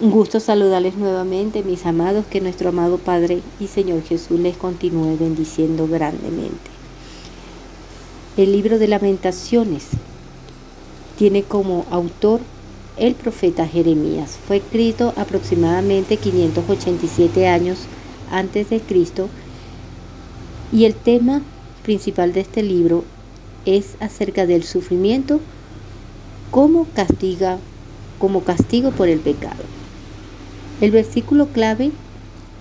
Un gusto saludarles nuevamente, mis amados, que nuestro amado Padre y Señor Jesús les continúe bendiciendo grandemente. El libro de lamentaciones tiene como autor el profeta Jeremías. Fue escrito aproximadamente 587 años antes de Cristo y el tema principal de este libro es acerca del sufrimiento como castiga como castigo por el pecado. El versículo clave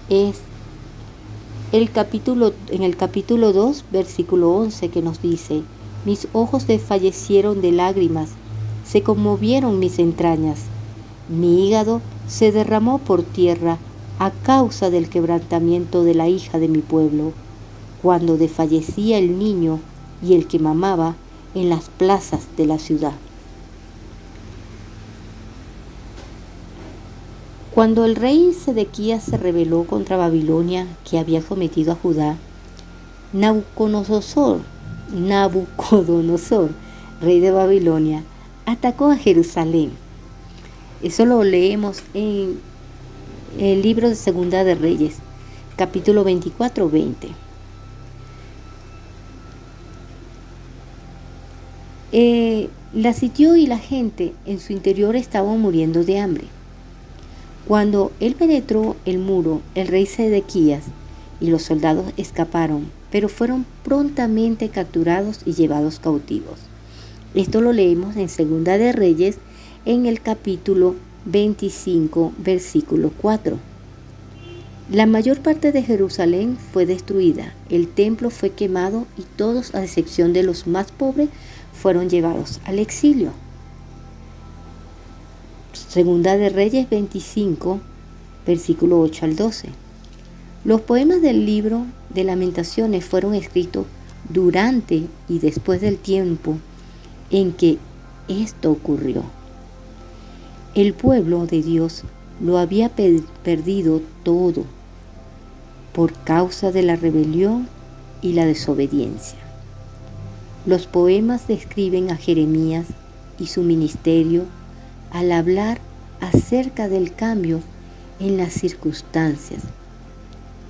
es el capítulo, en el capítulo 2, versículo 11, que nos dice, mis ojos desfallecieron de lágrimas, se conmovieron mis entrañas, mi hígado se derramó por tierra a causa del quebrantamiento de la hija de mi pueblo, cuando desfallecía el niño y el que mamaba en las plazas de la ciudad. Cuando el rey Sedequías se rebeló contra Babilonia que había sometido a Judá, Nabucodonosor, Nabucodonosor, rey de Babilonia, atacó a Jerusalén. Eso lo leemos en el libro de Segunda de Reyes, capítulo 24-20. Eh, la sitió y la gente en su interior estaban muriendo de hambre. Cuando él penetró el muro, el rey Sedequías y los soldados escaparon, pero fueron prontamente capturados y llevados cautivos. Esto lo leemos en Segunda de Reyes en el capítulo 25, versículo 4. La mayor parte de Jerusalén fue destruida, el templo fue quemado y todos, a excepción de los más pobres, fueron llevados al exilio. Segunda de Reyes 25, versículo 8 al 12. Los poemas del libro de lamentaciones fueron escritos durante y después del tiempo en que esto ocurrió. El pueblo de Dios lo había perdido todo por causa de la rebelión y la desobediencia. Los poemas describen a Jeremías y su ministerio al hablar acerca del cambio en las circunstancias.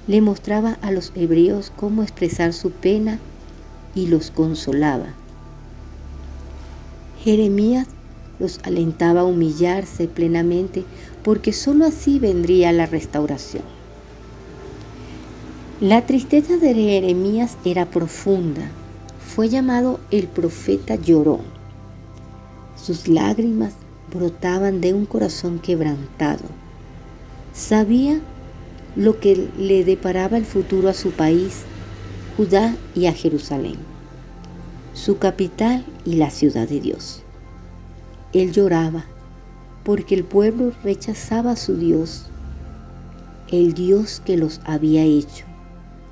Le mostraba a los hebreos cómo expresar su pena y los consolaba. Jeremías los alentaba a humillarse plenamente porque sólo así vendría la restauración. La tristeza de Jeremías era profunda. Fue llamado el profeta llorón. Sus lágrimas brotaban de un corazón quebrantado. Sabía lo que le deparaba el futuro a su país, Judá y a Jerusalén, su capital y la ciudad de Dios. Él lloraba porque el pueblo rechazaba a su Dios, el Dios que los había hecho,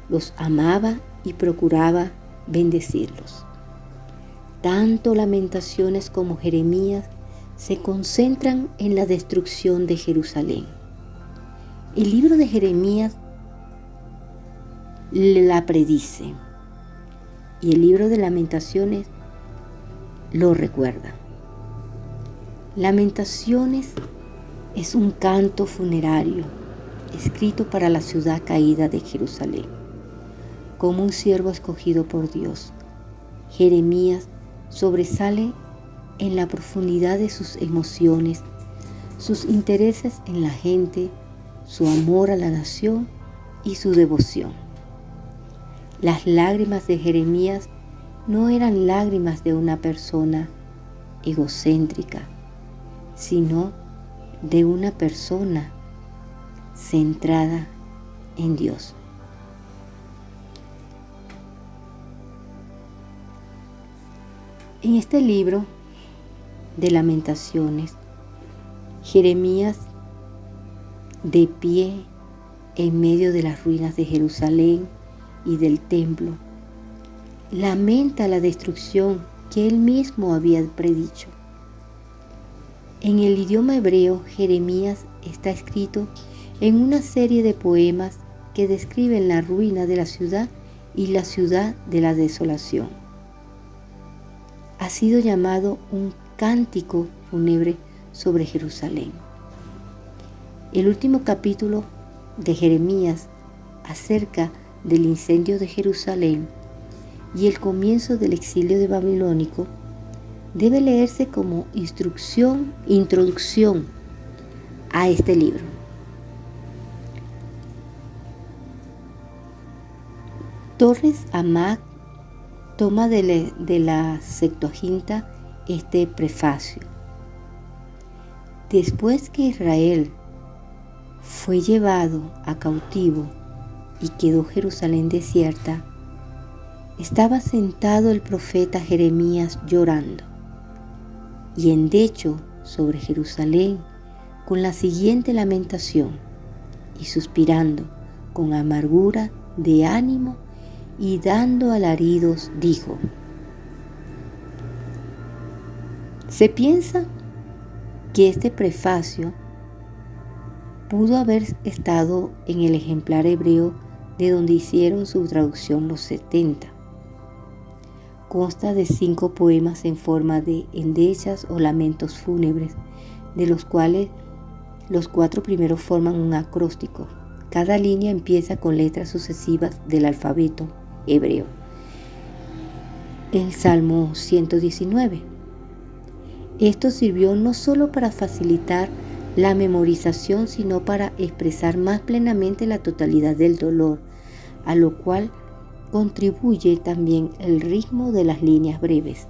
los amaba y procuraba bendecirlos. Tanto lamentaciones como Jeremías se concentran en la destrucción de Jerusalén. El libro de Jeremías la predice y el libro de lamentaciones lo recuerda. Lamentaciones es un canto funerario escrito para la ciudad caída de Jerusalén. Como un siervo escogido por Dios, Jeremías sobresale en la profundidad de sus emociones, sus intereses en la gente, su amor a la nación y su devoción. Las lágrimas de Jeremías no eran lágrimas de una persona egocéntrica, sino de una persona centrada en Dios. En este libro de lamentaciones, Jeremías de pie en medio de las ruinas de Jerusalén y del templo, lamenta la destrucción que él mismo había predicho. En el idioma hebreo, Jeremías está escrito en una serie de poemas que describen la ruina de la ciudad y la ciudad de la desolación. Ha sido llamado un cántico fúnebre sobre Jerusalén. El último capítulo de Jeremías acerca del incendio de Jerusalén y el comienzo del exilio de babilónico debe leerse como instrucción, introducción a este libro. Torres Amac toma de, la Septuaginta este prefacio. Después que Israel fue llevado a cautivo y quedó Jerusalén desierta, estaba sentado el profeta Jeremías llorando y endecho sobre Jerusalén con la siguiente lamentación y suspirando con amargura de ánimo y dando alaridos dijo, se piensa que este prefacio pudo haber estado en el ejemplar hebreo de donde hicieron su traducción los 70 Consta de cinco poemas en forma de endechas o lamentos fúnebres, de los cuales los cuatro primeros forman un acróstico. Cada línea empieza con letras sucesivas del alfabeto hebreo. El Salmo 119. Esto sirvió no solo para facilitar la memorización, sino para expresar más plenamente la totalidad del dolor, a lo cual contribuye también el ritmo de las líneas breves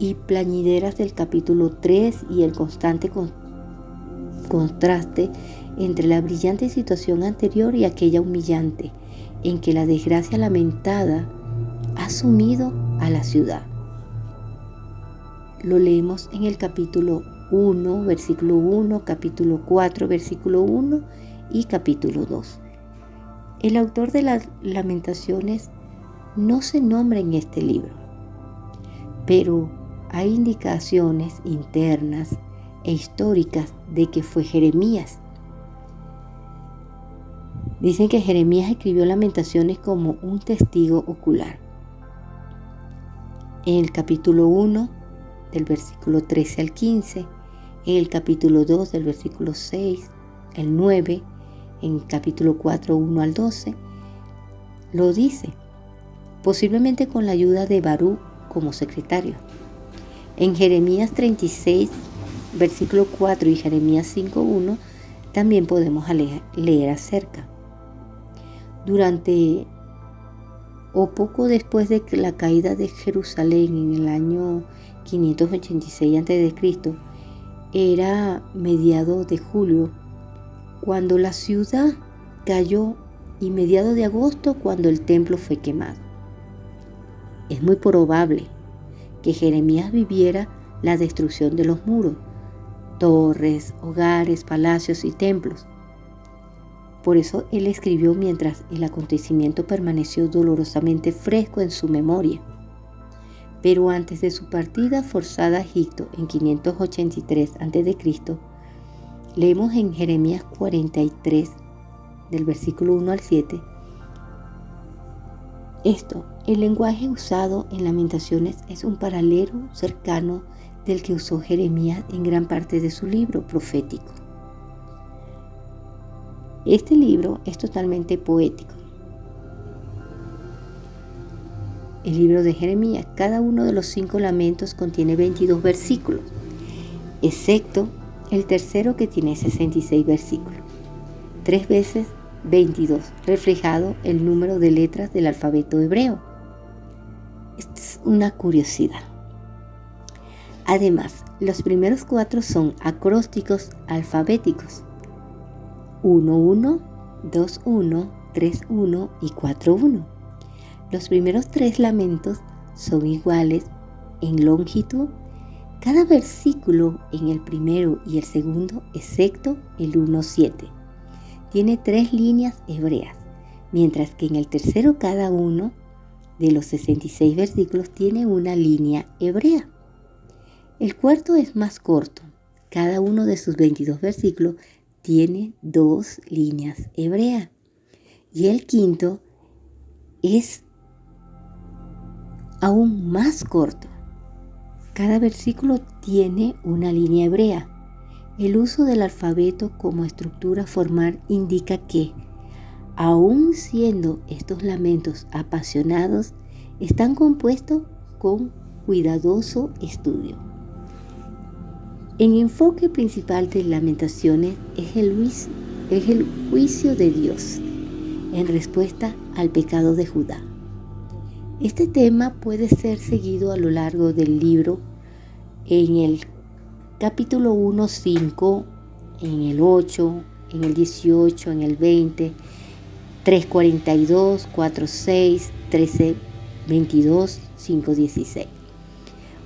y plañideras del capítulo 3 y el constante contraste entre la brillante situación anterior y aquella humillante en que la desgracia lamentada ha sumido a la ciudad. Lo leemos en el capítulo 1, versículo 1, capítulo 4, versículo 1 y capítulo 2. El autor de las lamentaciones no se nombra en este libro, pero hay indicaciones internas e históricas de que fue Jeremías. Dicen que Jeremías escribió lamentaciones como un testigo ocular. En el capítulo 1, del versículo 13 al 15, en el capítulo 2, del versículo 6, el 9, en capítulo 4, 1 al 12, lo dice, posiblemente con la ayuda de Barú como secretario. En Jeremías 36, versículo 4 y Jeremías 5, 1, también podemos leer acerca. Durante o poco después de la caída de Jerusalén en el año 586 a.C., era mediado de julio cuando la ciudad cayó y mediado de agosto cuando el templo fue quemado. Es muy probable que Jeremías viviera la destrucción de los muros, torres, hogares, palacios y templos. Por eso él escribió mientras el acontecimiento permaneció dolorosamente fresco en su memoria. Pero antes de su partida forzada a Egipto en 583 a.C., Leemos en Jeremías 43, del versículo 1 al 7. Esto, el lenguaje usado en lamentaciones es un paralelo cercano del que usó Jeremías en gran parte de su libro profético. Este libro es totalmente poético. El libro de Jeremías, cada uno de los cinco lamentos contiene 22 versículos, excepto el tercero que tiene 66 versículos. Tres veces 22, reflejado el número de letras del alfabeto hebreo. Esta es una curiosidad. Además, los primeros cuatro son acrósticos alfabéticos. 1-1, 2-1, 3-1 y 4-1. Los primeros tres lamentos son iguales en longitud cada versículo en el primero y el segundo, excepto el 1.7, tiene tres líneas hebreas, mientras que en el tercero cada uno de los 66 versículos tiene una línea hebrea. El cuarto es más corto. Cada uno de sus 22 versículos tiene dos líneas hebreas. Y el quinto es aún más corto cada versículo tiene una línea hebrea El uso del alfabeto como estructura formal indica que, aun siendo estos lamentos apasionados, están compuestos con cuidadoso estudio. El enfoque principal de Lamentaciones es el, es el juicio de Dios en respuesta al pecado de Judá. Este tema puede ser seguido a lo largo del libro en el capítulo 1, 5, en el 8, en el 18, en el 20, 3.42, 4.6, 13, 22, 5.16.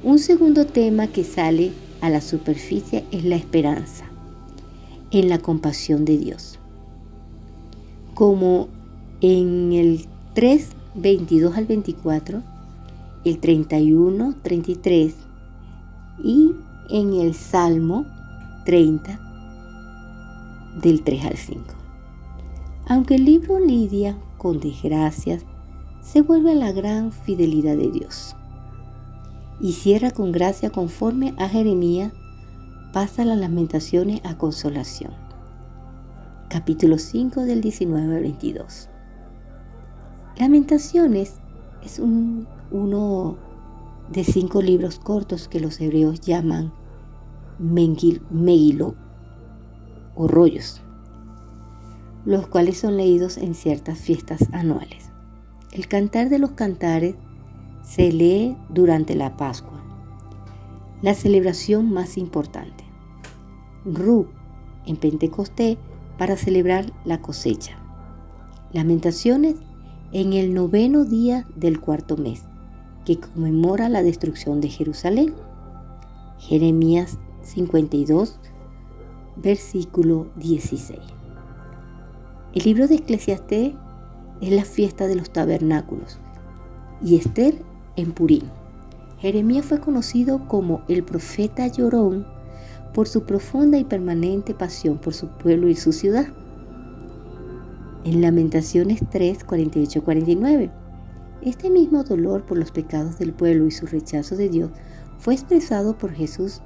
Un segundo tema que sale a la superficie es la esperanza en la compasión de Dios. Como en el 3, 22 al 24, el 31, 33 y en el Salmo 30 del 3 al 5. Aunque el libro lidia con desgracias, se vuelve a la gran fidelidad de Dios y cierra con gracia conforme a Jeremías, pasa las lamentaciones a consolación. Capítulo 5 del 19 al 22. Lamentaciones es uno de cinco libros cortos que los hebreos llaman Megilot o rollos, los cuales son leídos en ciertas fiestas anuales. El cantar de los cantares se lee durante la Pascua, la celebración más importante. Ru en Pentecostés para celebrar la cosecha. Lamentaciones en el noveno día del cuarto mes, que conmemora la destrucción de Jerusalén. Jeremías 52, versículo 16. El libro de Eclesiastés es la fiesta de los tabernáculos y Esther en Purín. Jeremías fue conocido como el profeta llorón por su profunda y permanente pasión por su pueblo y su ciudad. En Lamentaciones 3, 48, 49, este mismo dolor por los pecados del pueblo y su rechazo de Dios fue expresado por Jesús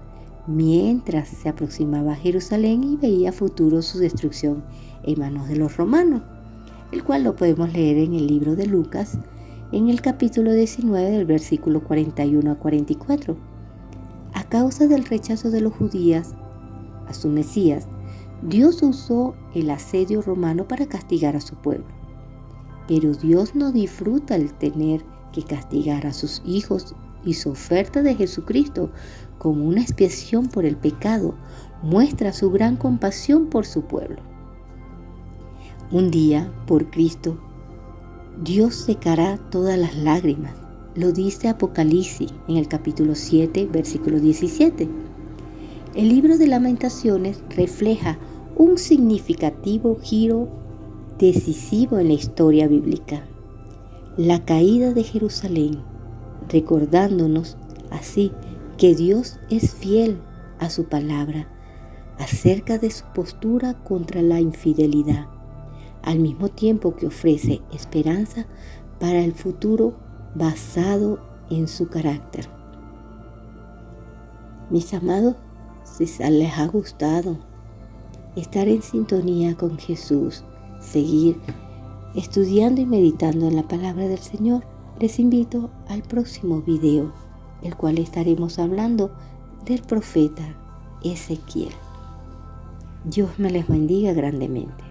mientras se aproximaba a Jerusalén y veía futuro su destrucción en manos de los romanos, el cual lo podemos leer en el libro de Lucas en el capítulo 19 del versículo 41 a 44. A causa del rechazo de los judíos a su Mesías, Dios usó el asedio romano para castigar a su pueblo. Pero Dios no disfruta el tener que castigar a sus hijos y su oferta de Jesucristo como una expiación por el pecado muestra su gran compasión por su pueblo. Un día, por Cristo, Dios secará todas las lágrimas. Lo dice Apocalipsis en el capítulo 7, versículo 17. El libro de lamentaciones refleja un significativo giro decisivo en la historia bíblica, la caída de Jerusalén, recordándonos así que Dios es fiel a su palabra acerca de su postura contra la infidelidad al mismo tiempo que ofrece esperanza para el futuro basado en su carácter. Mis amados, si les ha gustado estar en sintonía con Jesús, seguir estudiando y meditando en la palabra del Señor, les invito al próximo video, el cual estaremos hablando del profeta Ezequiel. Dios me les bendiga grandemente.